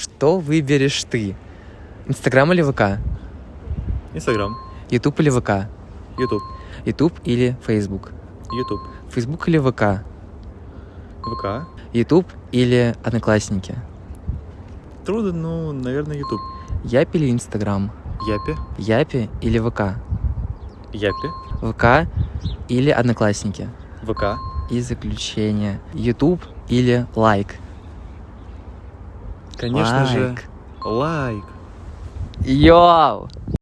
Что выберешь ты? Инстаграм или ВК? Инстаграм. Ютуб или ВК? Ютуб. Ютуб или Фейсбук? Ютуб. Фейсбук или ВК? ВК. Ютуб или Одноклассники? Трудно, ну, наверное, Ютуб. Япи или Инстаграм? Япи. Япи или ВК? Япи. ВК или Одноклассники? ВК. И заключение. Ютуб или лайк? Конечно же, Лайк. лайк. Йоу!